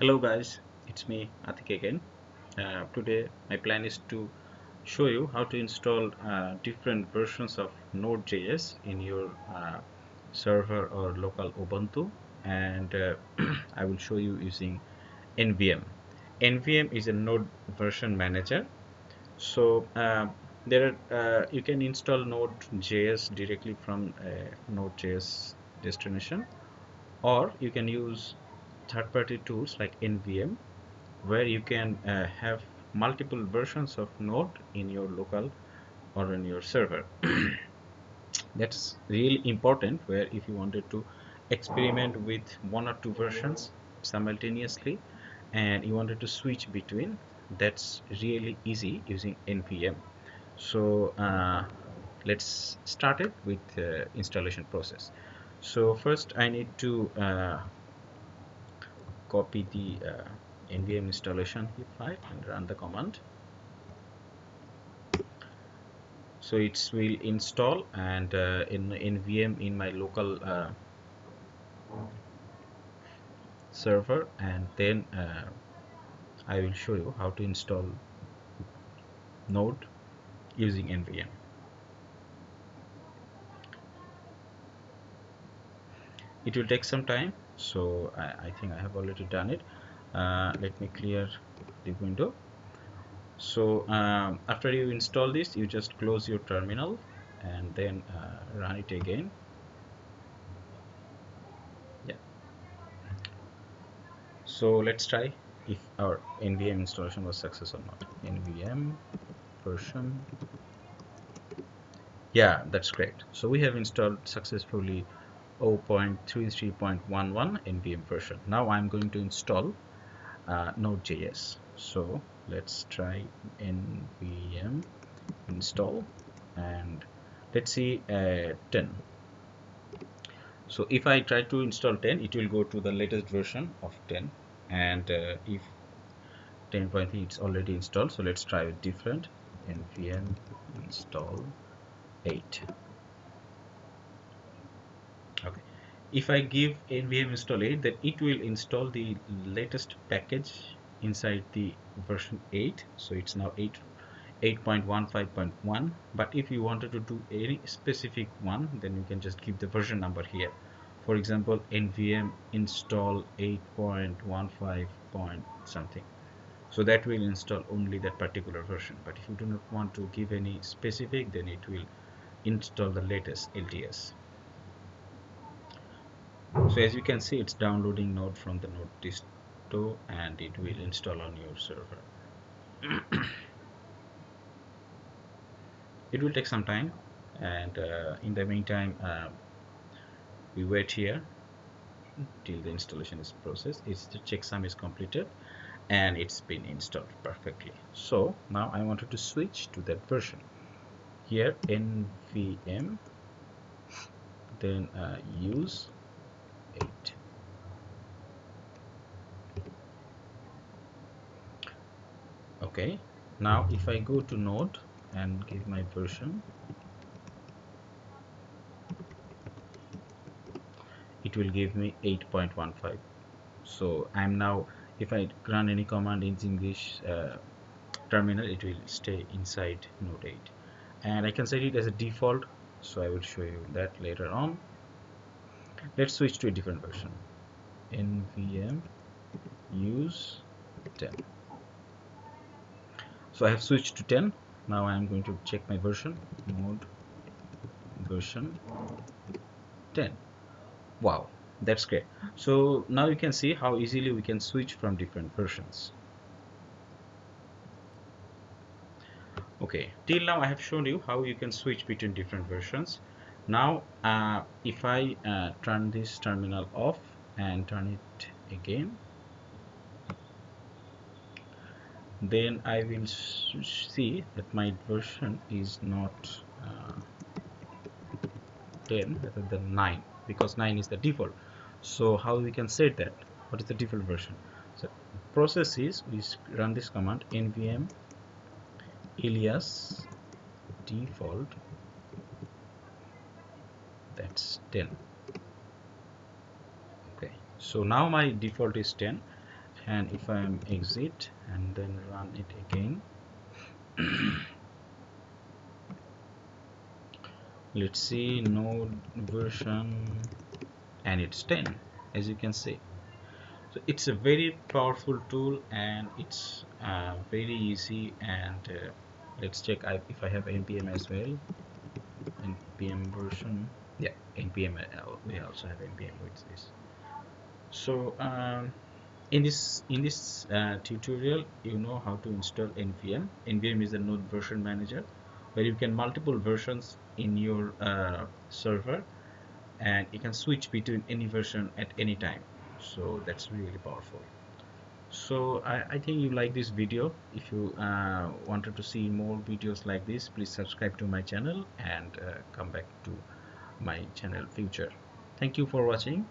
Hello guys, it's me Atik again. Uh, today my plan is to show you how to install uh, different versions of Node.js in your uh, server or local Ubuntu and uh, I will show you using NVM. NVM is a node version manager so uh, there are, uh, you can install Node.js directly from Node.js destination or you can use third-party tools like NVM where you can uh, have multiple versions of node in your local or in your server. That's really important where if you wanted to experiment with one or two versions simultaneously and you wanted to switch between that's really easy using nvm so uh, let's start it with uh, installation process. So first I need to uh, copy the uh, nvm installation file and run the command. So it will install and uh, in nvm in my local uh, server and then uh, I will show you how to install node using nvm it will take some time so I, I think I have already done it. Uh, let me clear the window. So um, after you install this you just close your terminal and then uh, run it again. Yeah. So let's try if our nvm installation was successful or not. Nvm version. Yeah that's great. So we have installed successfully 0.33.11 nvm version. Now i'm going to install uh, node.js so let's try npm install and let's see uh, 10 so if I try to install 10 it will go to the latest version of 10 and uh, if 10.3 is already installed so let's try it different. Npm install 8 okay if I give nvm install 8 then it will install the latest package inside the version 8 so it's now 8 8.15.1 but if you wanted to do any specific one then you can just give the version number here. For example nvm install 8.15 something. So that will install only that particular version. But if you do not want to give any specific then it will install the latest LTS so as you can see it's downloading node from the node disto and it will install on your server. It will take some time and uh, in the meantime uh, we wait here till the installation is processed. It's the checksum is completed and it's been installed perfectly. So now I wanted to switch to that version. Here nvm then uh, use 8 okay now if I go to node and give my version it will give me 8.15 so I'm now if I run any command in English uh, terminal it will stay inside node 8 and I can set it as a default so I will show you that later on. Let's switch to a different version. Nvm use 10 so I have switched to 10 now I am going to check my version. Node version 10 wow that's great. So now you can see how easily we can switch from different versions. Okay till now I have shown you how you can switch between different versions. Now uh, if I uh, turn this terminal off and turn it again then I will see that my version is not uh, 10 rather than 9 because 9 is the default. So how we can set that? What is the default version? So process is we run this command nvm alias default that's 10 okay so now my default is 10 and if I am exit and then run it again. Let's see node version and it's 10 as you can see. So it's a very powerful tool and it's uh, very easy and uh, let's check if I have npm as well. Npm version. Yeah npm uh, we also have npm with this. So um, in this in this uh, tutorial you know how to install nvm nvm is a node version manager where you can multiple versions in your uh, server and you can switch between any version at any time. So that's really powerful. So I, I think you like this video. If you uh, wanted to see more videos like this please subscribe to my channel and uh, come back to my channel future. Thank you for watching.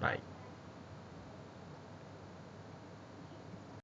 Bye